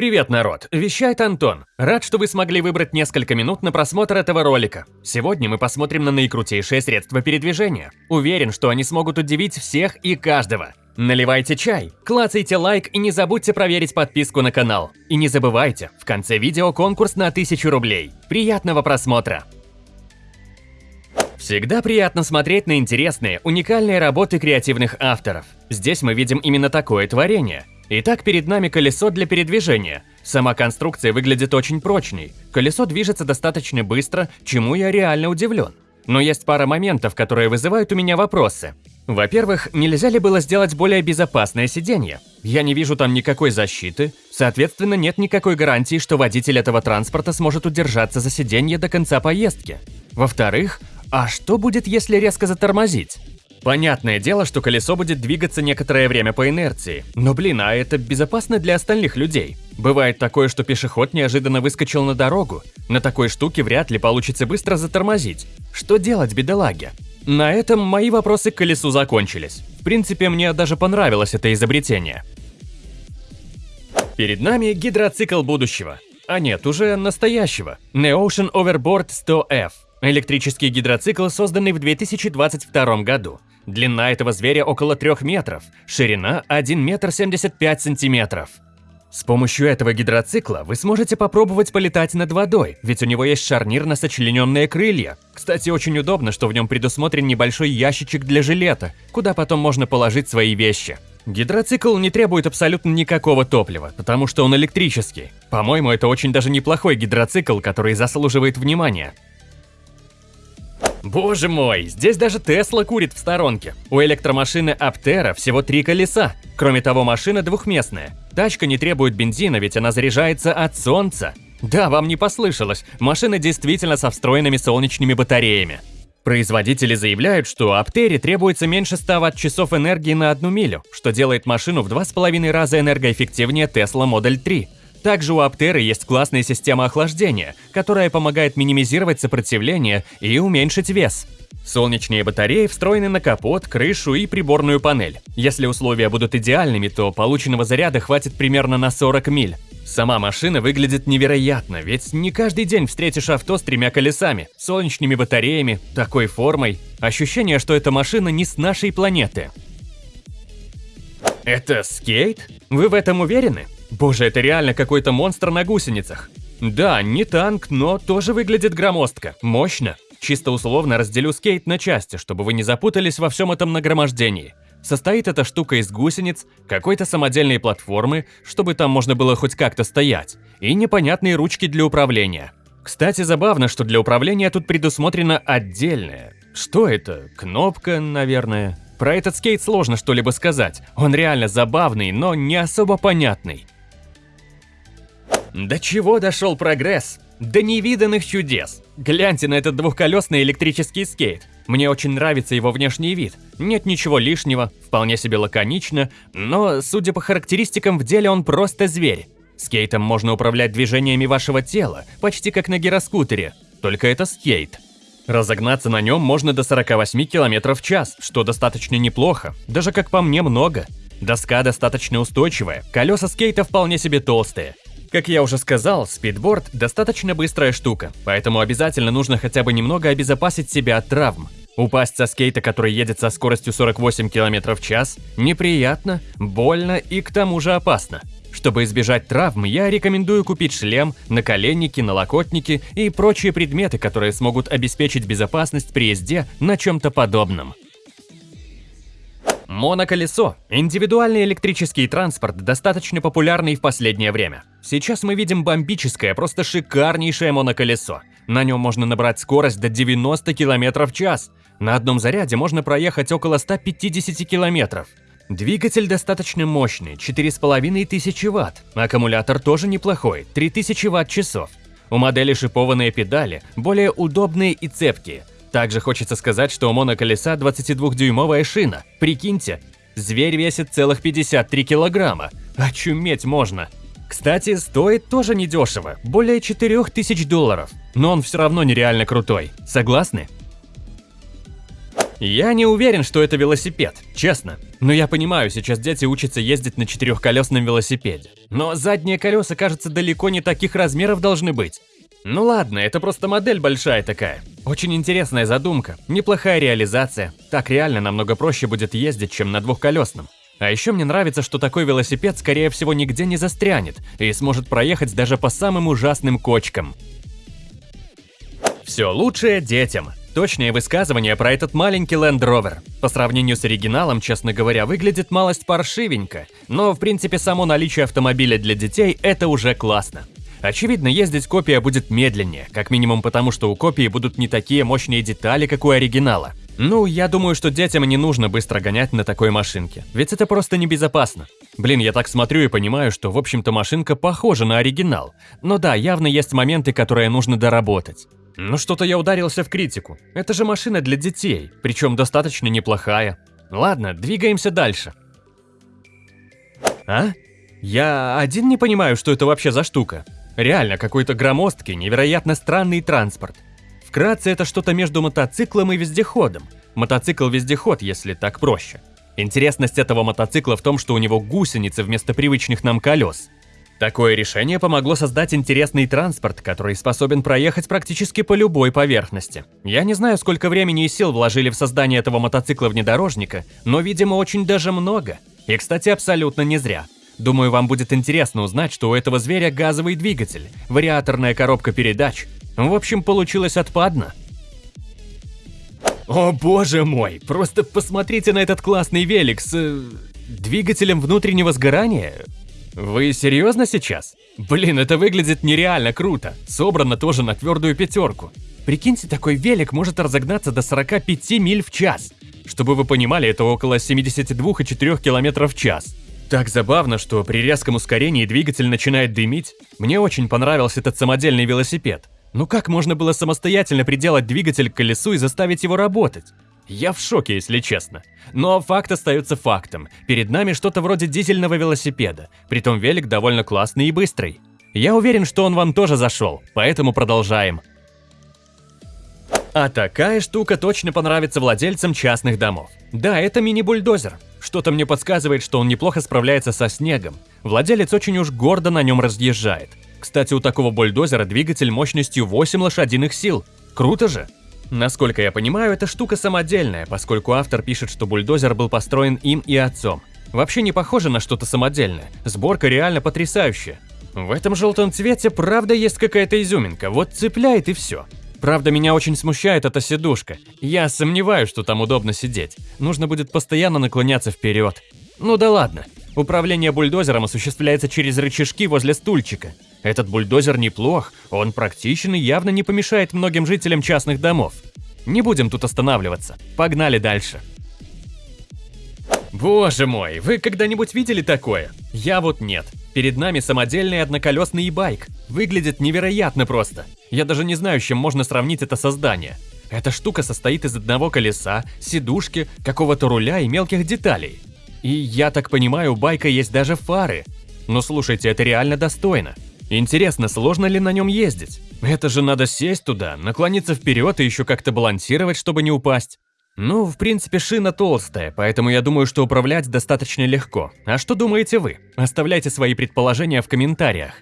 Привет, народ! Вещает Антон. Рад, что вы смогли выбрать несколько минут на просмотр этого ролика. Сегодня мы посмотрим на наикрутейшие средства передвижения. Уверен, что они смогут удивить всех и каждого. Наливайте чай, клацайте лайк и не забудьте проверить подписку на канал. И не забывайте, в конце видео конкурс на 1000 рублей. Приятного просмотра! Всегда приятно смотреть на интересные, уникальные работы креативных авторов. Здесь мы видим именно такое творение – Итак, перед нами колесо для передвижения. Сама конструкция выглядит очень прочной. Колесо движется достаточно быстро, чему я реально удивлен. Но есть пара моментов, которые вызывают у меня вопросы. Во-первых, нельзя ли было сделать более безопасное сиденье? Я не вижу там никакой защиты, соответственно, нет никакой гарантии, что водитель этого транспорта сможет удержаться за сиденье до конца поездки. Во-вторых, а что будет, если резко затормозить? Понятное дело, что колесо будет двигаться некоторое время по инерции. Но блин, а это безопасно для остальных людей? Бывает такое, что пешеход неожиданно выскочил на дорогу. На такой штуке вряд ли получится быстро затормозить. Что делать, бедолаге? На этом мои вопросы к колесу закончились. В принципе, мне даже понравилось это изобретение. Перед нами гидроцикл будущего. А нет, уже настоящего. Neocean Overboard 100F. Электрический гидроцикл, созданный в 2022 году. Длина этого зверя около 3 метров, ширина 1 метр 75 сантиметров. С помощью этого гидроцикла вы сможете попробовать полетать над водой, ведь у него есть шарнир на сочлененные крылья. Кстати, очень удобно, что в нем предусмотрен небольшой ящичек для жилета, куда потом можно положить свои вещи. Гидроцикл не требует абсолютно никакого топлива, потому что он электрический. По-моему, это очень даже неплохой гидроцикл, который заслуживает внимания. Боже мой, здесь даже Тесла курит в сторонке. У электромашины Аптера всего три колеса. Кроме того, машина двухместная. Тачка не требует бензина, ведь она заряжается от солнца. Да, вам не послышалось, машина действительно со встроенными солнечными батареями. Производители заявляют, что Аптере требуется меньше 100 Вт-часов энергии на одну милю, что делает машину в 2,5 раза энергоэффективнее Tesla Model 3. Также у Аптеры есть классная система охлаждения, которая помогает минимизировать сопротивление и уменьшить вес. Солнечные батареи встроены на капот, крышу и приборную панель. Если условия будут идеальными, то полученного заряда хватит примерно на 40 миль. Сама машина выглядит невероятно, ведь не каждый день встретишь авто с тремя колесами, солнечными батареями, такой формой. Ощущение, что эта машина не с нашей планеты. Это скейт? Вы в этом уверены? Боже, это реально какой-то монстр на гусеницах. Да, не танк, но тоже выглядит громоздко, мощно. Чисто условно разделю скейт на части, чтобы вы не запутались во всем этом нагромождении. Состоит эта штука из гусениц, какой-то самодельной платформы, чтобы там можно было хоть как-то стоять, и непонятные ручки для управления. Кстати, забавно, что для управления тут предусмотрено отдельное. Что это? Кнопка, наверное. Про этот скейт сложно что-либо сказать. Он реально забавный, но не особо понятный. До чего дошел прогресс? До невиданных чудес. Гляньте на этот двухколесный электрический скейт. Мне очень нравится его внешний вид. Нет ничего лишнего, вполне себе лаконично, но, судя по характеристикам, в деле он просто зверь. Скейтом можно управлять движениями вашего тела, почти как на гироскутере, только это скейт. Разогнаться на нем можно до 48 км в час, что достаточно неплохо, даже как по мне много. Доска достаточно устойчивая, колеса скейта вполне себе толстые. Как я уже сказал, спидборд достаточно быстрая штука, поэтому обязательно нужно хотя бы немного обезопасить себя от травм. Упасть со скейта, который едет со скоростью 48 км в час, неприятно, больно и к тому же опасно. Чтобы избежать травм, я рекомендую купить шлем, наколенники, налокотники и прочие предметы, которые смогут обеспечить безопасность при езде на чем-то подобном. Моноколесо – индивидуальный электрический транспорт, достаточно популярный в последнее время. Сейчас мы видим бомбическое, просто шикарнейшее моноколесо. На нем можно набрать скорость до 90 км в час. На одном заряде можно проехать около 150 км. Двигатель достаточно мощный, 4500 Вт. Аккумулятор тоже неплохой, 3000 Вт-часов. У модели шипованные педали, более удобные и цепкие – также хочется сказать, что у моноколеса 22-дюймовая шина. Прикиньте, зверь весит целых 53 килограмма. Очуметь можно. Кстати, стоит тоже недешево, более 4000 долларов. Но он все равно нереально крутой. Согласны? Я не уверен, что это велосипед, честно. Но я понимаю, сейчас дети учатся ездить на четырехколесном велосипеде. Но задние колеса, кажется, далеко не таких размеров должны быть. Ну ладно, это просто модель большая такая. Очень интересная задумка, неплохая реализация. Так реально намного проще будет ездить, чем на двухколесном. А еще мне нравится, что такой велосипед, скорее всего, нигде не застрянет и сможет проехать даже по самым ужасным кочкам. Все лучшее детям. Точное высказывание про этот маленький Land Rover. По сравнению с оригиналом, честно говоря, выглядит малость паршивенько, но в принципе само наличие автомобиля для детей – это уже классно. Очевидно, ездить копия будет медленнее, как минимум потому, что у копии будут не такие мощные детали, как у оригинала. Ну, я думаю, что детям не нужно быстро гонять на такой машинке, ведь это просто небезопасно. Блин, я так смотрю и понимаю, что в общем-то машинка похожа на оригинал. Но да, явно есть моменты, которые нужно доработать. Ну что-то я ударился в критику. Это же машина для детей, причем достаточно неплохая. Ладно, двигаемся дальше. А? Я один не понимаю, что это вообще за штука. Реально, какой-то громоздкий, невероятно странный транспорт. Вкратце, это что-то между мотоциклом и вездеходом. Мотоцикл-вездеход, если так проще. Интересность этого мотоцикла в том, что у него гусеницы вместо привычных нам колес. Такое решение помогло создать интересный транспорт, который способен проехать практически по любой поверхности. Я не знаю, сколько времени и сил вложили в создание этого мотоцикла-внедорожника, но, видимо, очень даже много. И, кстати, абсолютно не зря. Думаю, вам будет интересно узнать, что у этого зверя газовый двигатель, вариаторная коробка передач. В общем, получилось отпадно. О боже мой, просто посмотрите на этот классный велик с... Э, двигателем внутреннего сгорания. Вы серьезно сейчас? Блин, это выглядит нереально круто. Собрано тоже на твердую пятерку. Прикиньте, такой велик может разогнаться до 45 миль в час. Чтобы вы понимали, это около 72,4 км в час. Так забавно, что при резком ускорении двигатель начинает дымить. Мне очень понравился этот самодельный велосипед. Ну как можно было самостоятельно приделать двигатель к колесу и заставить его работать? Я в шоке, если честно. Но факт остается фактом. Перед нами что-то вроде дизельного велосипеда. Притом велик довольно классный и быстрый. Я уверен, что он вам тоже зашел, поэтому продолжаем. А такая штука точно понравится владельцам частных домов. Да, это мини-бульдозер. Что-то мне подсказывает, что он неплохо справляется со снегом. Владелец очень уж гордо на нем разъезжает. Кстати, у такого бульдозера двигатель мощностью 8 лошадиных сил. Круто же! Насколько я понимаю, эта штука самодельная, поскольку автор пишет, что бульдозер был построен им и отцом. Вообще не похоже на что-то самодельное, сборка реально потрясающая. В этом желтом цвете правда есть какая-то изюминка, вот цепляет и все. Правда, меня очень смущает эта сидушка. Я сомневаюсь, что там удобно сидеть. Нужно будет постоянно наклоняться вперед. Ну да ладно. Управление бульдозером осуществляется через рычажки возле стульчика. Этот бульдозер неплох, он практичен и явно не помешает многим жителям частных домов. Не будем тут останавливаться, погнали дальше. Боже мой, вы когда-нибудь видели такое? Я вот нет. Перед нами самодельный одноколесный байк. Выглядит невероятно просто. Я даже не знаю, с чем можно сравнить это создание. Эта штука состоит из одного колеса, сидушки, какого-то руля и мелких деталей. И я так понимаю, у байка есть даже фары. Но слушайте, это реально достойно. Интересно, сложно ли на нем ездить? Это же надо сесть туда, наклониться вперед и еще как-то балансировать, чтобы не упасть. Ну, в принципе, шина толстая, поэтому я думаю, что управлять достаточно легко. А что думаете вы? Оставляйте свои предположения в комментариях.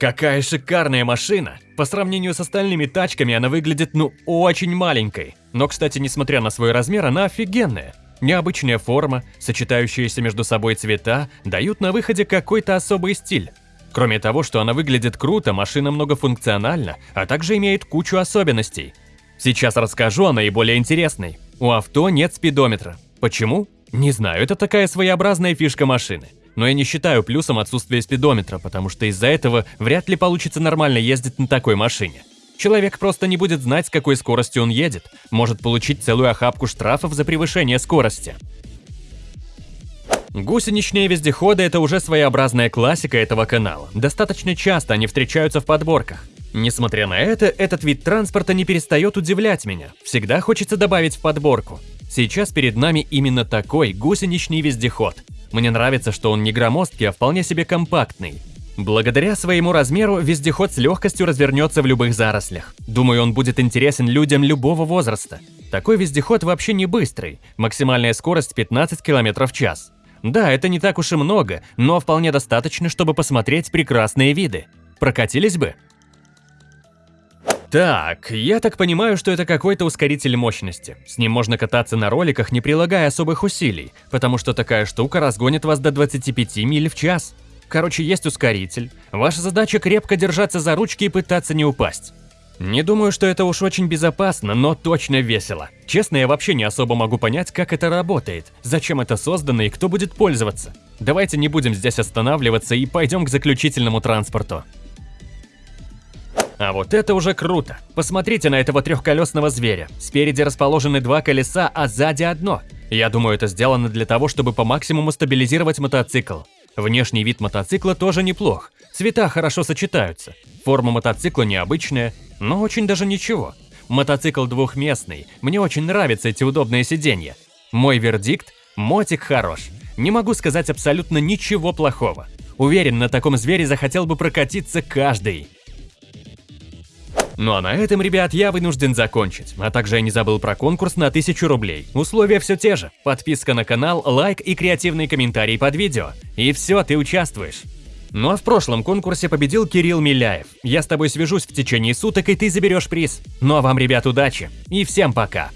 Какая шикарная машина! По сравнению с остальными тачками она выглядит ну очень маленькой. Но, кстати, несмотря на свой размер, она офигенная. Необычная форма, сочетающиеся между собой цвета, дают на выходе какой-то особый стиль. Кроме того, что она выглядит круто, машина многофункциональна, а также имеет кучу особенностей. Сейчас расскажу о наиболее интересной. У авто нет спидометра. Почему? Не знаю, это такая своеобразная фишка машины. Но я не считаю плюсом отсутствие спидометра, потому что из-за этого вряд ли получится нормально ездить на такой машине. Человек просто не будет знать, с какой скоростью он едет, может получить целую охапку штрафов за превышение скорости. Гусеничные вездеходы – это уже своеобразная классика этого канала. Достаточно часто они встречаются в подборках. Несмотря на это, этот вид транспорта не перестает удивлять меня. Всегда хочется добавить в подборку. Сейчас перед нами именно такой гусеничный вездеход. Мне нравится, что он не громоздкий, а вполне себе компактный. Благодаря своему размеру вездеход с легкостью развернется в любых зарослях. Думаю, он будет интересен людям любого возраста. Такой вездеход вообще не быстрый, максимальная скорость 15 км в час. Да, это не так уж и много, но вполне достаточно, чтобы посмотреть прекрасные виды. Прокатились бы? Так, я так понимаю, что это какой-то ускоритель мощности. С ним можно кататься на роликах, не прилагая особых усилий, потому что такая штука разгонит вас до 25 миль в час. Короче, есть ускоритель. Ваша задача крепко держаться за ручки и пытаться не упасть. Не думаю, что это уж очень безопасно, но точно весело. Честно, я вообще не особо могу понять, как это работает, зачем это создано и кто будет пользоваться. Давайте не будем здесь останавливаться и пойдем к заключительному транспорту. А вот это уже круто. Посмотрите на этого трехколесного зверя. Спереди расположены два колеса, а сзади одно. Я думаю, это сделано для того, чтобы по максимуму стабилизировать мотоцикл. Внешний вид мотоцикла тоже неплох. Цвета хорошо сочетаются. Форма мотоцикла необычная, но очень даже ничего. Мотоцикл двухместный, мне очень нравятся эти удобные сиденья. Мой вердикт – мотик хорош. Не могу сказать абсолютно ничего плохого. Уверен, на таком звере захотел бы прокатиться каждый. Ну а на этом, ребят, я вынужден закончить. А также я не забыл про конкурс на 1000 рублей. Условия все те же. Подписка на канал, лайк и креативный комментарий под видео. И все, ты участвуешь. Ну а в прошлом конкурсе победил Кирилл Миляев. Я с тобой свяжусь в течение суток, и ты заберешь приз. Ну а вам, ребят, удачи. И всем пока.